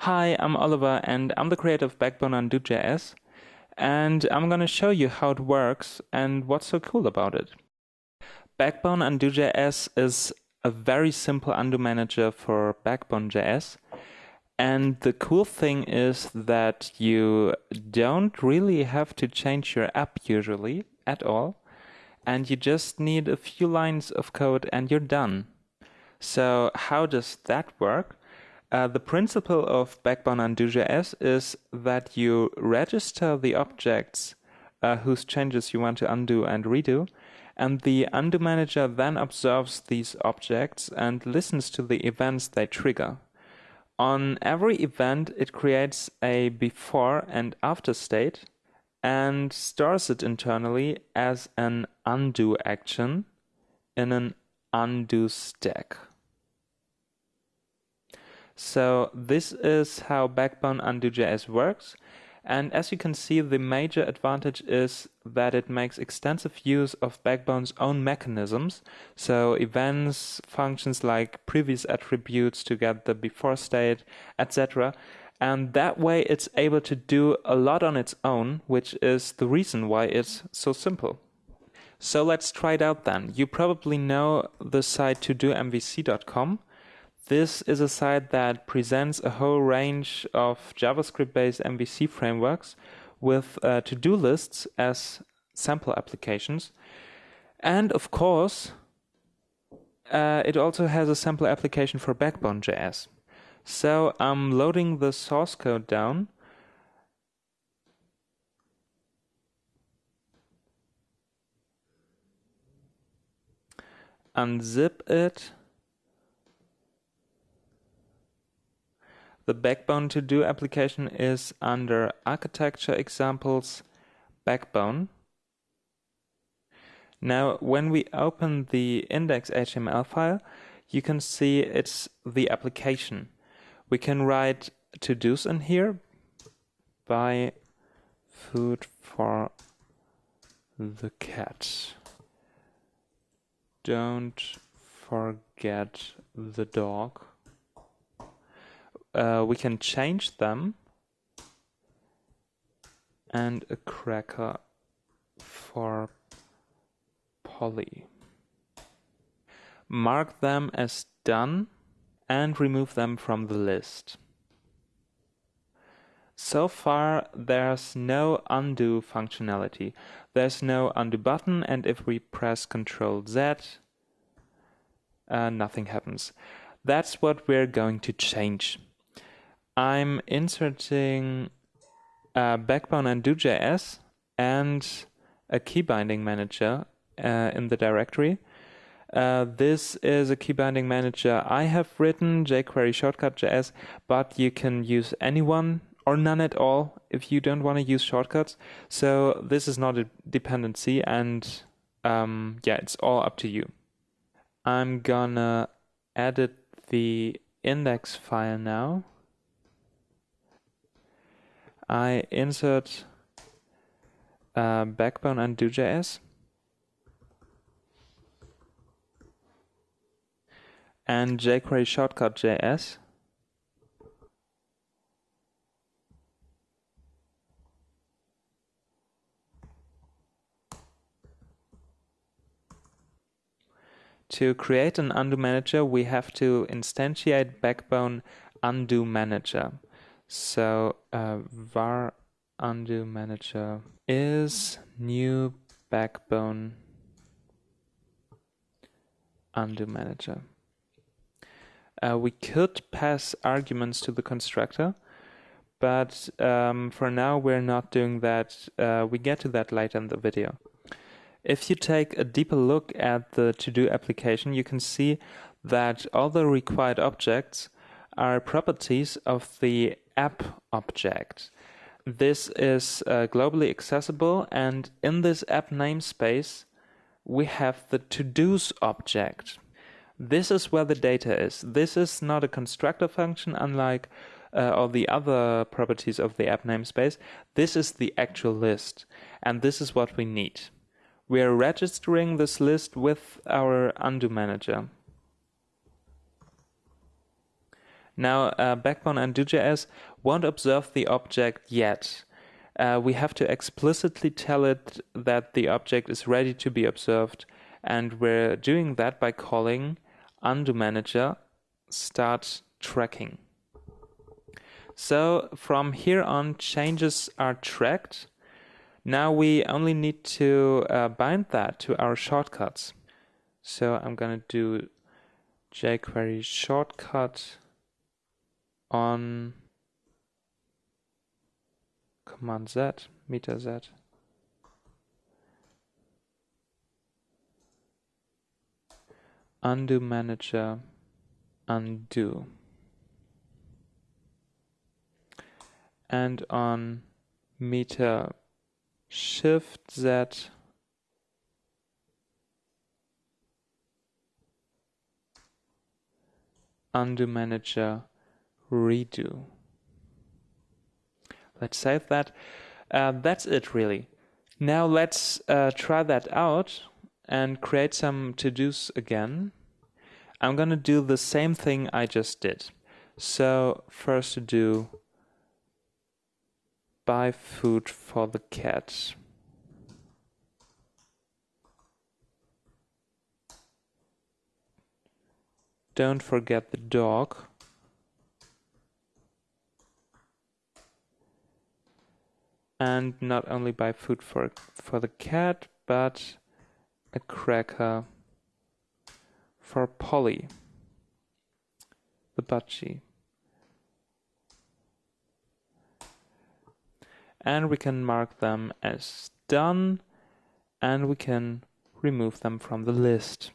Hi, I'm Oliver and I'm the creator of Backbone Undo.js and I'm going to show you how it works and what's so cool about it. Backbone Undo.js is a very simple undo manager for Backbone.js and the cool thing is that you don't really have to change your app usually at all and you just need a few lines of code and you're done. So how does that work? Uh, the principle of Backbone Undo.js is that you register the objects uh, whose changes you want to undo and redo, and the undo manager then observes these objects and listens to the events they trigger. On every event, it creates a before and after state and stores it internally as an undo action in an undo stack. So this is how Backbone Undo.js works. And as you can see, the major advantage is that it makes extensive use of Backbone's own mechanisms. So events, functions like previous attributes to get the before state, etc. And that way it's able to do a lot on its own, which is the reason why it's so simple. So let's try it out then. You probably know the site todomvc.com. This is a site that presents a whole range of JavaScript-based MVC frameworks with uh, to-do lists as sample applications. And of course, uh, it also has a sample application for Backbone.js. So I'm loading the source code down. Unzip it The Backbone to do application is under architecture examples Backbone. Now, when we open the index.html file, you can see it's the application. We can write to-dos in here, buy food for the cat. Don't forget the dog uh, we can change them and a cracker for Polly. Mark them as done and remove them from the list. So far, there's no undo functionality. There's no undo button, and if we press Ctrl Z, uh, nothing happens. That's what we're going to change. I'm inserting a Backbone Undo.js and a key binding manager uh, in the directory. Uh, this is a key binding manager I have written, jQuery shortcut.js, but you can use anyone or none at all if you don't want to use shortcuts. So this is not a dependency, and um, yeah, it's all up to you. I'm gonna edit the index file now. I insert uh, Backbone Undo.js and jQuery shortcut.js. To create an undo manager, we have to instantiate Backbone undo manager. So uh, var undo manager is new backbone undo manager. Uh, we could pass arguments to the constructor, but um, for now we're not doing that. Uh, we get to that later in the video. If you take a deeper look at the to-do application, you can see that all the required objects are properties of the app object. This is uh, globally accessible and in this app namespace we have the to-dos object. This is where the data is. This is not a constructor function unlike uh, all the other properties of the app namespace. This is the actual list and this is what we need. We are registering this list with our undo manager. Now, uh, Backbone undo.js won't observe the object yet. Uh, we have to explicitly tell it that the object is ready to be observed, and we're doing that by calling undo manager start tracking. So from here on, changes are tracked. Now we only need to uh, bind that to our shortcuts. So I'm going to do jQuery shortcut on Command Z, Meta Z. Undo manager, undo. And on Meta Shift Z undo manager redo. Let's save that. Uh, that's it really. Now let's uh, try that out and create some to-dos again. I'm gonna do the same thing I just did. So first to do buy food for the cat. Don't forget the dog. And not only buy food for for the cat, but a cracker for Polly, the budgie. And we can mark them as done and we can remove them from the list.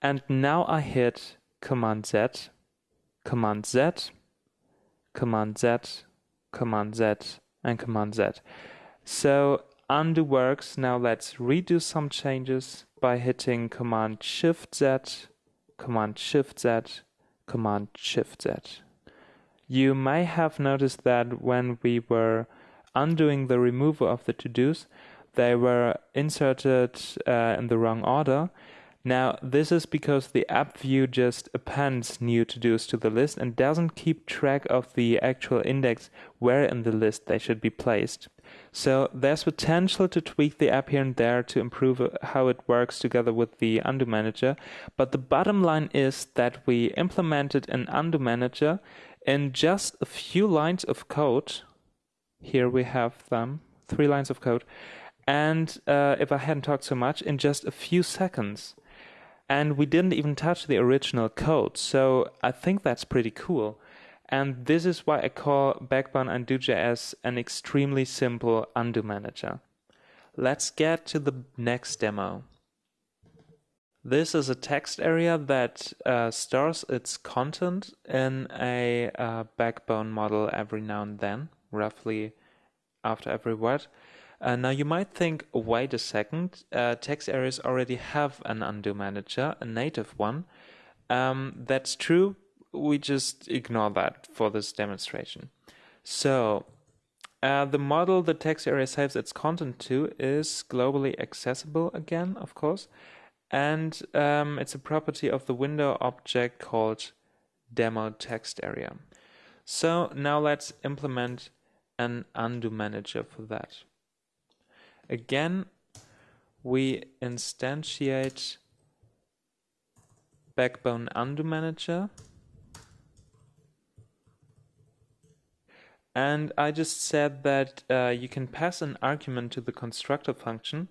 And now I hit Command Z, Command Z, Command Z, Command Z, and Command Z. So undo works. Now let's redo some changes by hitting Command Shift Z, Command Shift Z, Command Shift Z. You may have noticed that when we were undoing the removal of the to-dos, they were inserted uh, in the wrong order now, this is because the app view just appends new to-dos to the list and doesn't keep track of the actual index where in the list they should be placed. So there's potential to tweak the app here and there to improve how it works together with the undo manager, but the bottom line is that we implemented an undo manager in just a few lines of code. Here we have them, three lines of code. And uh, if I hadn't talked so much, in just a few seconds and we didn't even touch the original code. So I think that's pretty cool. And this is why I call Backbone Undo.js an extremely simple undo manager. Let's get to the next demo. This is a text area that uh, stores its content in a uh, backbone model every now and then, roughly after every word. Uh, now you might think, wait a second, uh, text areas already have an undo manager, a native one. Um, that's true, we just ignore that for this demonstration. So, uh, the model the text area saves its content to is globally accessible again, of course, and um, it's a property of the window object called demo text area. So now let's implement an undo manager for that. Again, we instantiate backbone undo manager. And I just said that uh, you can pass an argument to the constructor function.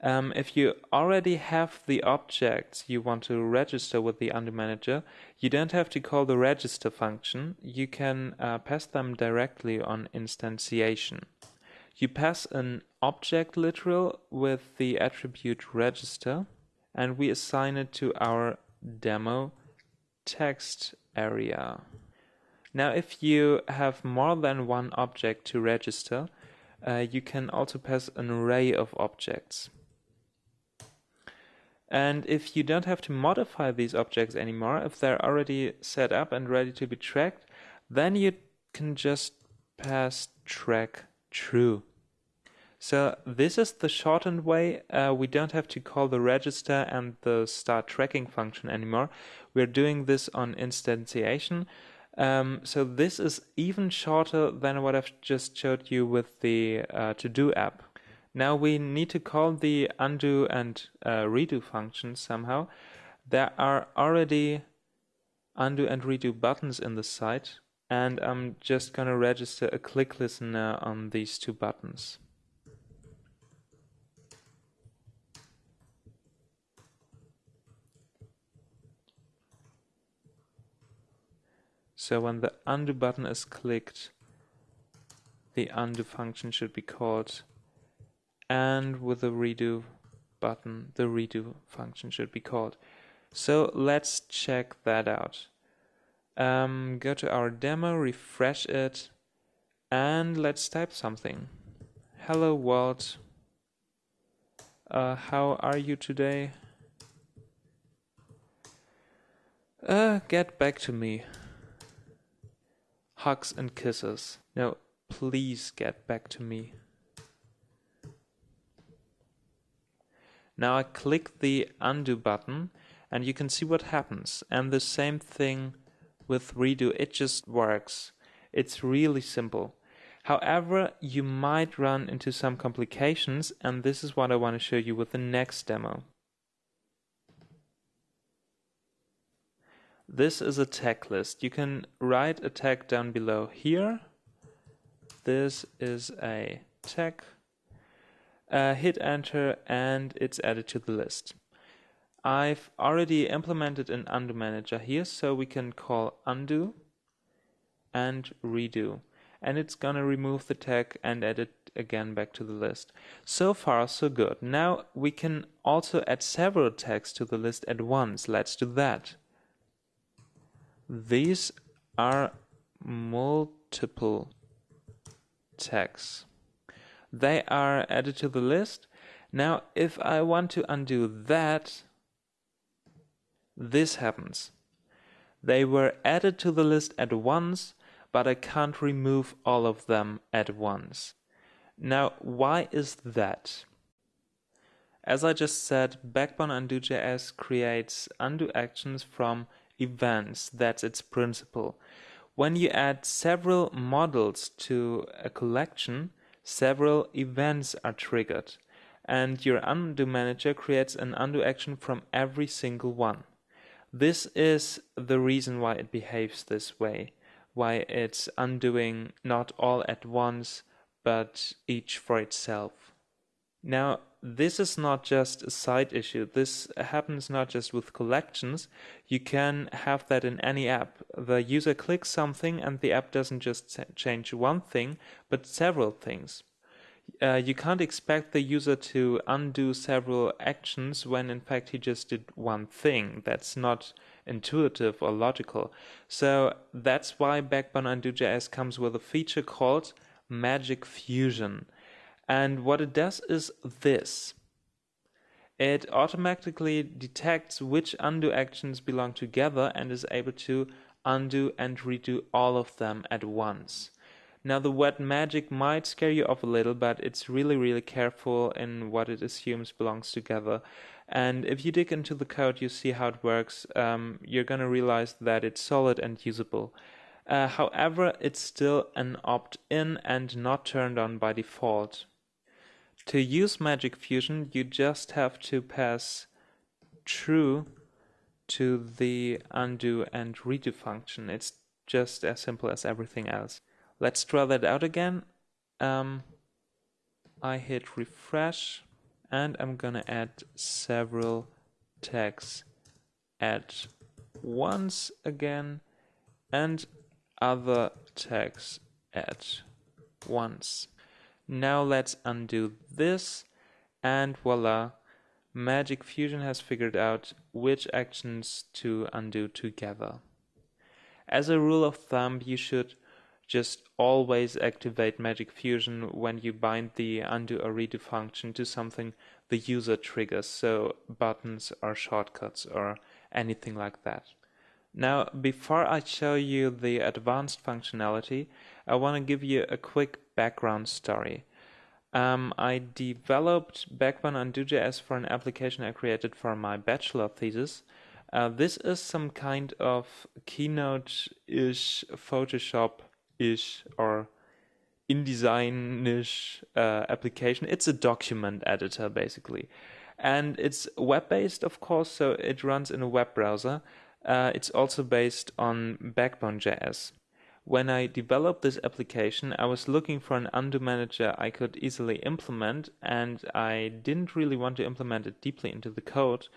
Um, if you already have the objects you want to register with the undo manager, you don't have to call the register function. You can uh, pass them directly on instantiation. You pass an object literal with the attribute register and we assign it to our demo text area. Now if you have more than one object to register, uh, you can also pass an array of objects. And if you don't have to modify these objects anymore, if they're already set up and ready to be tracked, then you can just pass track true. So this is the shortened way. Uh, we don't have to call the register and the start tracking function anymore. We're doing this on instantiation. Um, so this is even shorter than what I've just showed you with the uh, to-do app. Now we need to call the undo and uh, redo functions somehow. There are already undo and redo buttons in the site and I'm just gonna register a click listener on these two buttons. So when the undo button is clicked, the undo function should be called and with the redo button, the redo function should be called. So let's check that out. Um, go to our demo, refresh it, and let's type something. Hello world. Uh, how are you today? Uh, get back to me. Hugs and kisses. No, please get back to me. Now I click the undo button and you can see what happens. And the same thing with redo, it just works. It's really simple. However, you might run into some complications and this is what I want to show you with the next demo. This is a tag list. You can write a tag down below here. This is a tag. Uh, hit enter and it's added to the list. I've already implemented an undo manager here, so we can call undo and redo. And it's gonna remove the tag and add it again back to the list. So far, so good. Now we can also add several tags to the list at once. Let's do that. These are multiple tags. They are added to the list. Now, if I want to undo that, this happens. They were added to the list at once, but I can't remove all of them at once. Now, why is that? As I just said, Backbone Undo.js creates undo actions from events. That's its principle. When you add several models to a collection, several events are triggered, and your undo manager creates an undo action from every single one. This is the reason why it behaves this way, why it's undoing not all at once, but each for itself. Now, this is not just a side issue. This happens not just with collections. You can have that in any app. The user clicks something and the app doesn't just change one thing, but several things uh, you can't expect the user to undo several actions when in fact he just did one thing. That's not intuitive or logical. So that's why Backbone Undo.js comes with a feature called Magic Fusion. And what it does is this. It automatically detects which undo actions belong together and is able to undo and redo all of them at once. Now the word magic might scare you off a little, but it's really, really careful in what it assumes belongs together. And if you dig into the code, you see how it works. Um, you're going to realize that it's solid and usable. Uh, however, it's still an opt-in and not turned on by default. To use Magic Fusion, you just have to pass true to the undo and redo function. It's just as simple as everything else. Let's try that out again. Um, I hit refresh and I'm gonna add several tags at once again and other tags at once. Now let's undo this and voila, Magic Fusion has figured out which actions to undo together. As a rule of thumb, you should just always activate Magic Fusion when you bind the undo or redo function to something the user triggers, so buttons or shortcuts or anything like that. Now, before I show you the advanced functionality, I want to give you a quick background story. Um, I developed Backbone Undo.js for an application I created for my bachelor thesis, Uh, this is some kind of Keynote-ish, Photoshop-ish, or InDesign-ish uh, application. It's a document editor, basically. And it's web-based, of course, so it runs in a web browser. Uh, it's also based on Backbone.js. When I developed this application, I was looking for an undo manager I could easily implement, and I didn't really want to implement it deeply into the code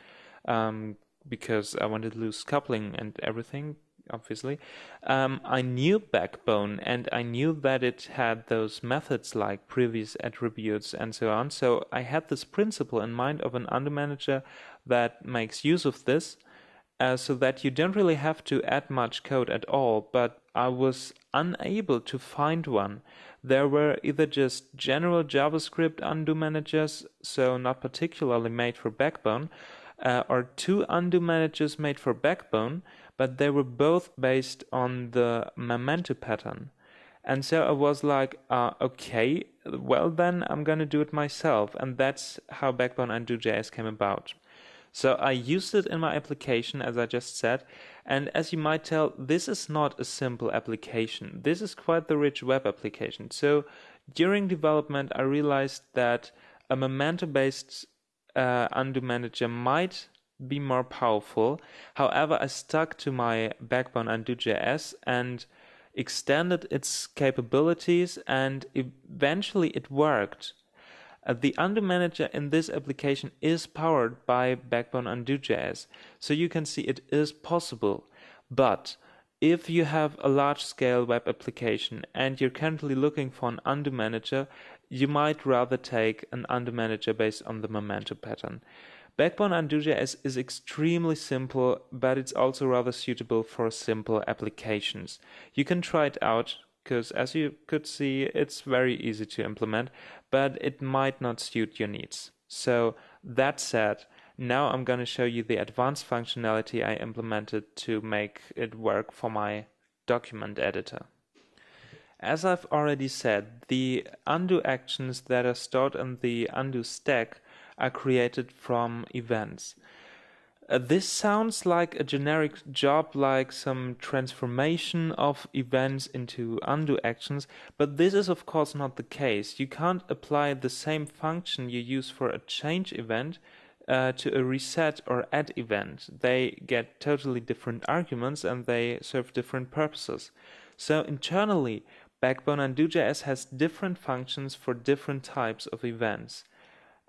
um, because I wanted loose coupling and everything, obviously. Um, I knew Backbone and I knew that it had those methods like previous attributes and so on. So I had this principle in mind of an undo manager that makes use of this uh, so that you don't really have to add much code at all, but I was unable to find one. There were either just general JavaScript undo managers, so not particularly made for Backbone, uh, or two undo managers made for Backbone, but they were both based on the Memento pattern. And so I was like, uh, okay, well then I'm gonna do it myself, and that's how Backbone Undo.js came about. So I used it in my application, as I just said. And as you might tell, this is not a simple application. This is quite the rich web application. So during development, I realized that a Memento based uh, undo manager might be more powerful. However, I stuck to my backbone undo.js and extended its capabilities, and eventually it worked. Uh, the undo manager in this application is powered by Backbone Undo.js, so you can see it is possible. But if you have a large scale web application and you're currently looking for an undo manager, you might rather take an undo manager based on the Memento pattern. Backbone Undo.js is extremely simple, but it's also rather suitable for simple applications. You can try it out because as you could see, it's very easy to implement, but it might not suit your needs. So that said, now I'm going to show you the advanced functionality I implemented to make it work for my document editor. As I've already said, the undo actions that are stored in the undo stack are created from events. Uh, this sounds like a generic job, like some transformation of events into undo actions, but this is of course not the case. You can't apply the same function you use for a change event uh, to a reset or add event. They get totally different arguments and they serve different purposes. So internally, Backbone Undo.js has different functions for different types of events,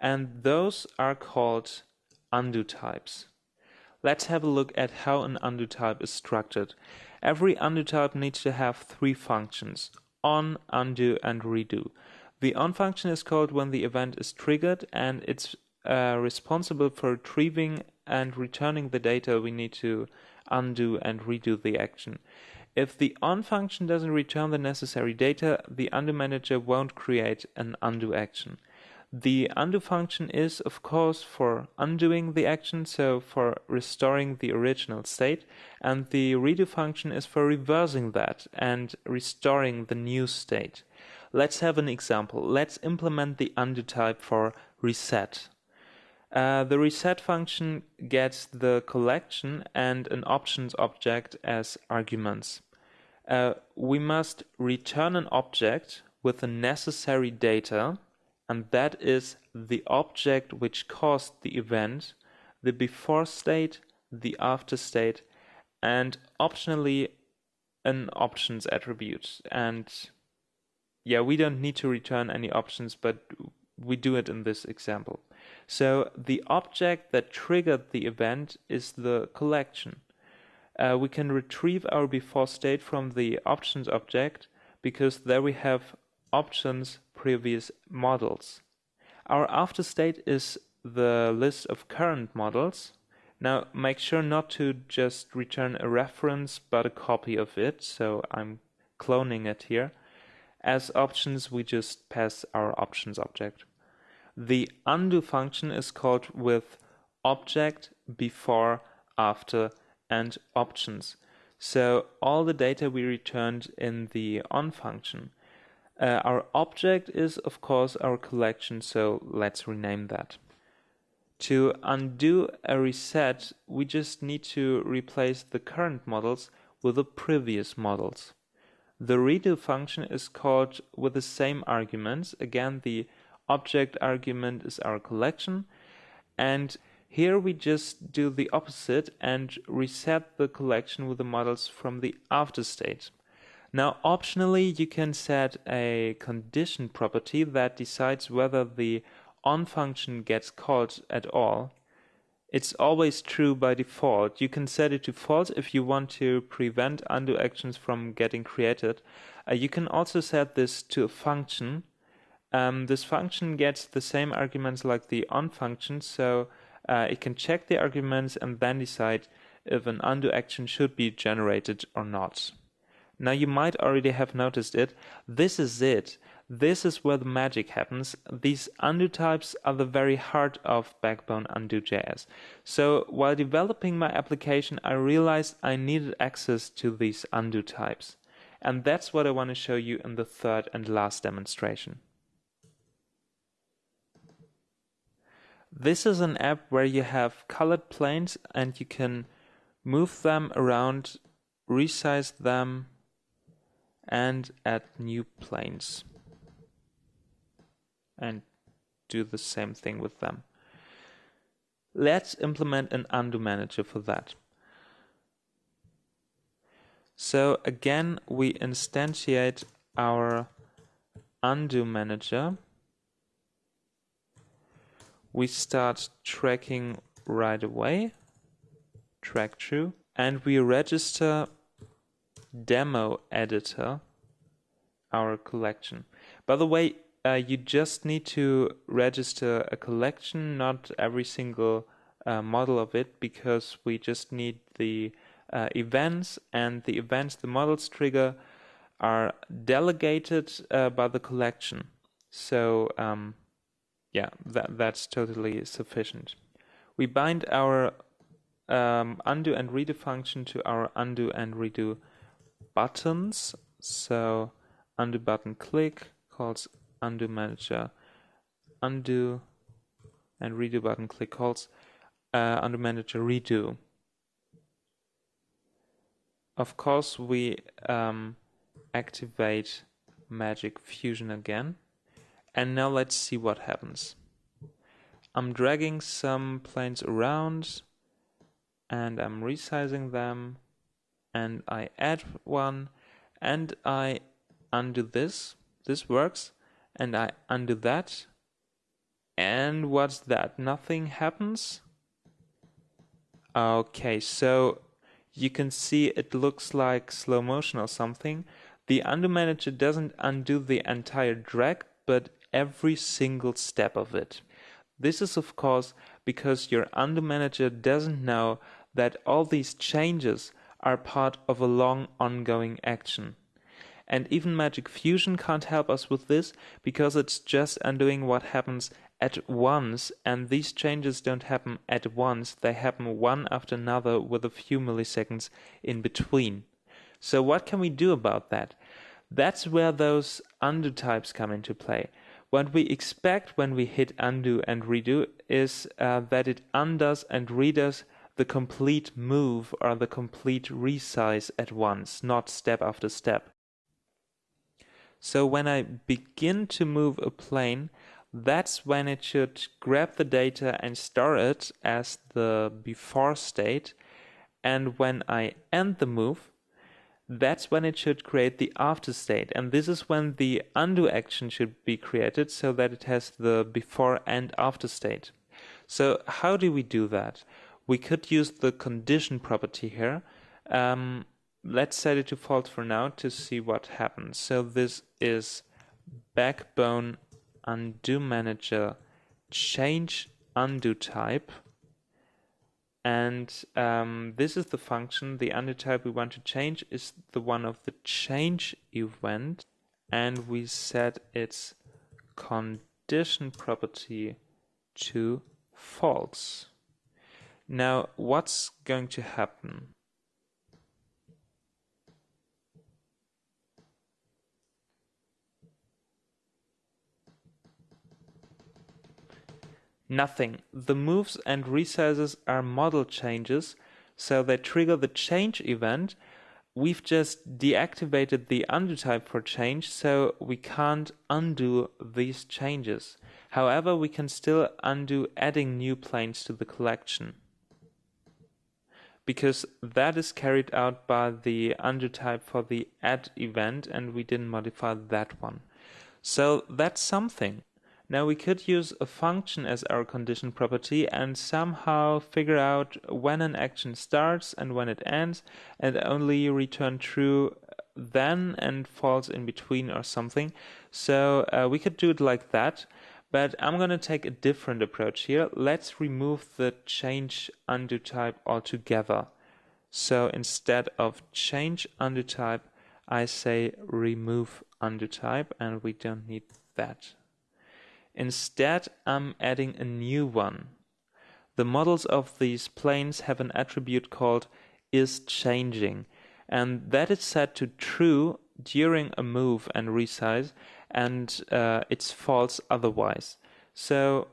and those are called undo types. Let's have a look at how an undo type is structured. Every undo type needs to have three functions, on, undo and redo. The on function is called when the event is triggered and it's uh, responsible for retrieving and returning the data we need to undo and redo the action. If the on function doesn't return the necessary data, the undo manager won't create an undo action. The undo function is, of course, for undoing the action, so for restoring the original state, and the redo function is for reversing that and restoring the new state. Let's have an example. Let's implement the undo type for reset. Uh, the reset function gets the collection and an options object as arguments. Uh, we must return an object with the necessary data and that is the object which caused the event, the before state, the after state, and optionally an options attribute. And yeah, we don't need to return any options, but we do it in this example. So the object that triggered the event is the collection. Uh, we can retrieve our before state from the options object because there we have options previous models. Our after state is the list of current models. Now make sure not to just return a reference but a copy of it, so I'm cloning it here. As options we just pass our options object. The undo function is called with object, before, after and options. So all the data we returned in the on function uh, our object is, of course, our collection, so let's rename that. To undo a reset, we just need to replace the current models with the previous models. The redo function is called with the same arguments. Again, the object argument is our collection. And here we just do the opposite and reset the collection with the models from the after state. Now, optionally, you can set a condition property that decides whether the on function gets called at all. It's always true by default. You can set it to false if you want to prevent undo actions from getting created. Uh, you can also set this to a function. Um, this function gets the same arguments like the on function, so uh, it can check the arguments and then decide if an undo action should be generated or not. Now you might already have noticed it. This is it. This is where the magic happens. These undo types are the very heart of Backbone Undo.js. So while developing my application, I realized I needed access to these undo types. And that's what I want to show you in the third and last demonstration. This is an app where you have colored planes and you can move them around, resize them, and add new planes and do the same thing with them. Let's implement an undo manager for that. So again, we instantiate our undo manager. We start tracking right away, track true, and we register demo editor our collection. By the way, uh, you just need to register a collection, not every single uh, model of it, because we just need the uh, events, and the events the models trigger are delegated uh, by the collection. So um, yeah, that that's totally sufficient. We bind our um, undo and redo function to our undo and redo buttons. So undo button click calls undo manager undo and redo button click calls uh, undo manager redo. Of course, we um, activate Magic Fusion again. And now let's see what happens. I'm dragging some planes around and I'm resizing them and I add one and I undo this. This works. And I undo that. And what's that? Nothing happens? Okay, so you can see it looks like slow motion or something. The undo manager doesn't undo the entire drag, but every single step of it. This is of course because your undo manager doesn't know that all these changes are part of a long ongoing action. And even Magic Fusion can't help us with this because it's just undoing what happens at once, and these changes don't happen at once, they happen one after another with a few milliseconds in between. So, what can we do about that? That's where those undo types come into play. What we expect when we hit undo and redo is uh, that it undoes and redoes the complete move or the complete resize at once, not step after step. So when I begin to move a plane, that's when it should grab the data and store it as the before state. And when I end the move, that's when it should create the after state. And this is when the undo action should be created so that it has the before and after state. So how do we do that? We could use the condition property here. Um, let's set it to false for now to see what happens. So this is backbone undo manager change undo type. And um, this is the function. The undo type we want to change is the one of the change event. And we set its condition property to false. Now, what's going to happen? Nothing. The moves and resizes are model changes, so they trigger the change event. We've just deactivated the undo type for change, so we can't undo these changes. However, we can still undo adding new planes to the collection because that is carried out by the undo type for the add event and we didn't modify that one. So that's something. Now we could use a function as our condition property and somehow figure out when an action starts and when it ends and only return true then and false in between or something. So uh, we could do it like that. But I'm going to take a different approach here. Let's remove the change undo type altogether. So instead of change undo type, I say remove undo type and we don't need that. Instead, I'm adding a new one. The models of these planes have an attribute called is changing and that is set to true during a move and resize and uh, it's false otherwise. So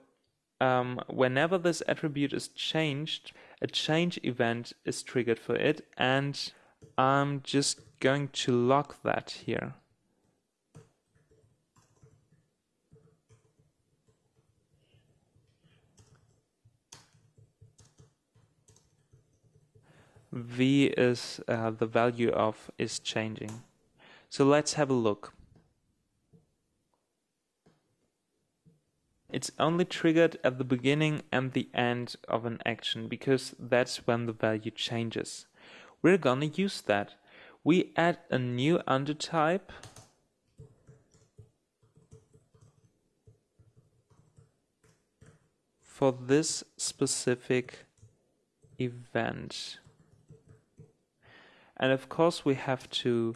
um, whenever this attribute is changed, a change event is triggered for it, and I'm just going to lock that here. v is uh, the value of is changing. So let's have a look. It's only triggered at the beginning and the end of an action because that's when the value changes. We're gonna use that. We add a new undo type for this specific event. And of course we have to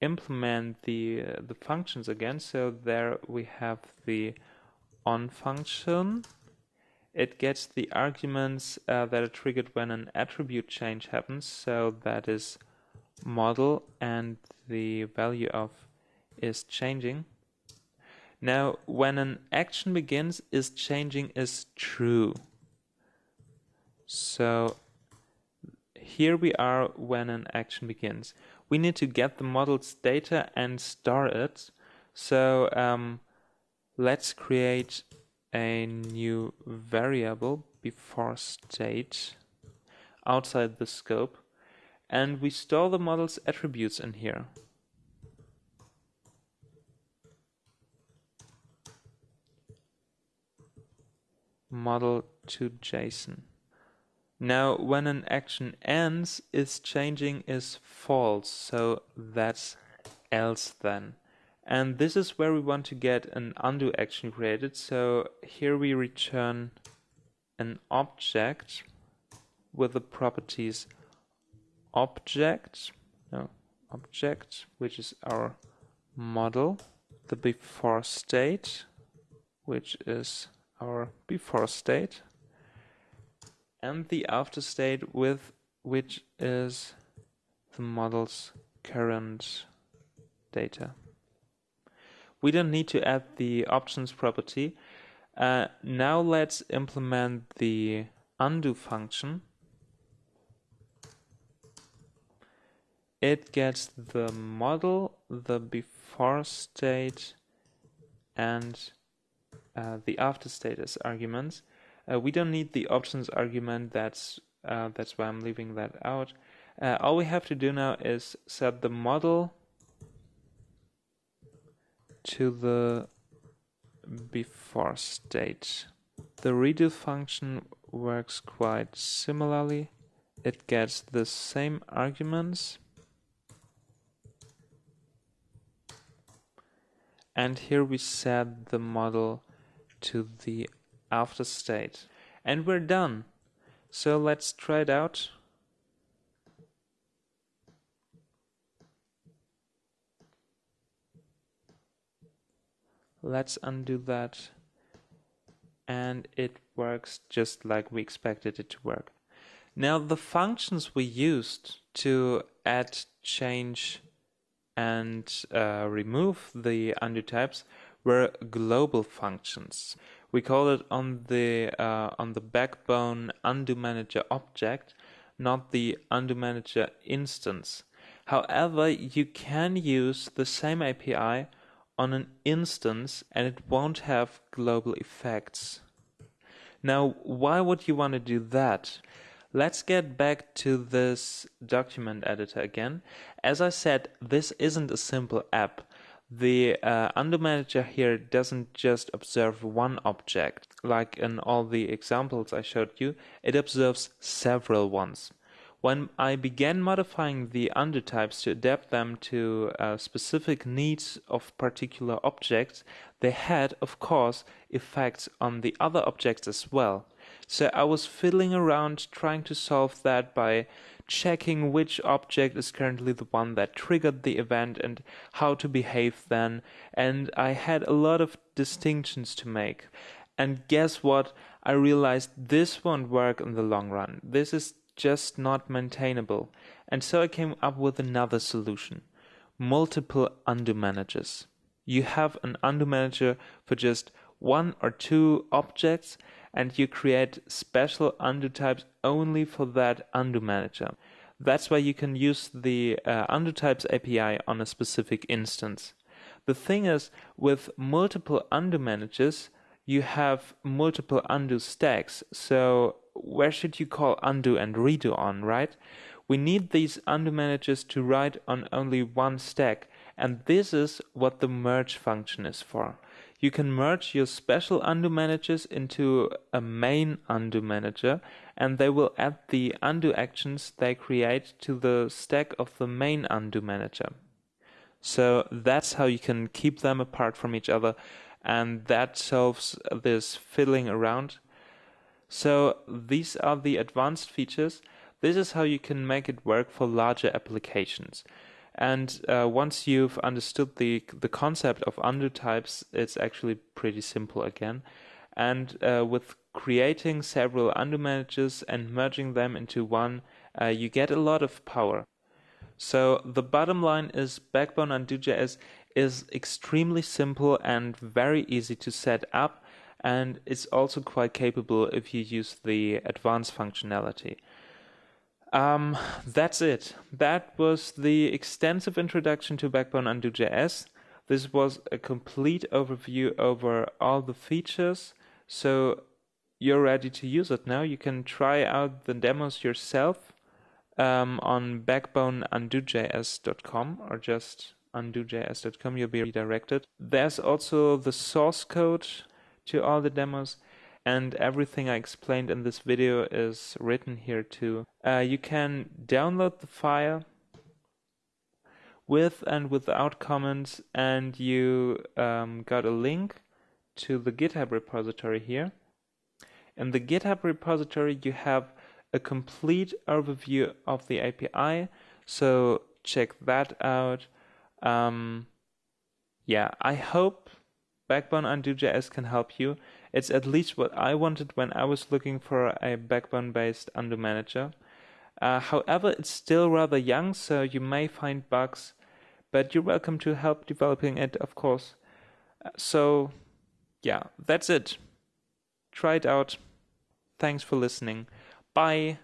implement the uh, the functions again. So there we have the on function. It gets the arguments uh, that are triggered when an attribute change happens. So that is model and the value of is changing. Now, when an action begins, is changing is true. So here we are when an action begins. We need to get the model's data and store it. So um, let's create a new variable before state outside the scope and we store the model's attributes in here. model to JSON. Now, when an action ends, is changing is false, so that's else then. And this is where we want to get an undo action created. So here we return an object with the properties object, no, object, which is our model, the before state, which is our before state, and the after state with which is the model's current data. We don't need to add the options property. Uh, now let's implement the undo function. It gets the model, the before state, and uh, the after state as arguments. Uh, we don't need the options argument. That's uh, that's why I'm leaving that out. Uh, all we have to do now is set the model to the before state. The redo function works quite similarly. It gets the same arguments and here we set the model to the after state and we're done so let's try it out let's undo that and it works just like we expected it to work. Now the functions we used to add, change and uh, remove the undo types were global functions. We call it on the uh, on the backbone undo manager object, not the undo manager instance. However, you can use the same API on an instance and it won't have global effects. Now, why would you want to do that? Let's get back to this document editor again. As I said, this isn't a simple app. The uh, undo manager here doesn't just observe one object, like in all the examples I showed you, it observes several ones. When I began modifying the undo types to adapt them to uh, specific needs of particular objects, they had, of course, effects on the other objects as well. So I was fiddling around trying to solve that by checking which object is currently the one that triggered the event and how to behave then. And I had a lot of distinctions to make. And guess what? I realized this won't work in the long run. This is just not maintainable. And so I came up with another solution multiple undo managers. You have an undo manager for just one or two objects, and you create special undo types only for that undo manager. That's why you can use the uh, undo types API on a specific instance. The thing is, with multiple undo managers, you have multiple undo stacks. So where should you call undo and redo on, right? We need these undo managers to write on only one stack, and this is what the merge function is for. You can merge your special undo managers into a main undo manager, and they will add the undo actions they create to the stack of the main undo manager. So that's how you can keep them apart from each other and that solves this fiddling around. So these are the advanced features. This is how you can make it work for larger applications. And uh, once you've understood the the concept of undo types, it's actually pretty simple again. And uh, with creating several undo managers and merging them into one, uh, you get a lot of power. So the bottom line is Backbone Undo.js is extremely simple and very easy to set up and it's also quite capable if you use the advanced functionality. Um, that's it. That was the extensive introduction to Backbone Undo.js. This was a complete overview over all the features. So you're ready to use it now. You can try out the demos yourself um, on backboneundo.js.com or just undo.js.com, you'll be redirected. There's also the source code to all the demos and everything I explained in this video is written here too. Uh, you can download the file with and without comments and you um, got a link to the GitHub repository here. In the GitHub repository you have a complete overview of the API so check that out um, yeah, I hope Backbone Undo.js can help you. It's at least what I wanted when I was looking for a Backbone-based undo manager. Uh, however, it's still rather young, so you may find bugs, but you're welcome to help developing it, of course. Uh, so, yeah, that's it. Try it out. Thanks for listening. Bye.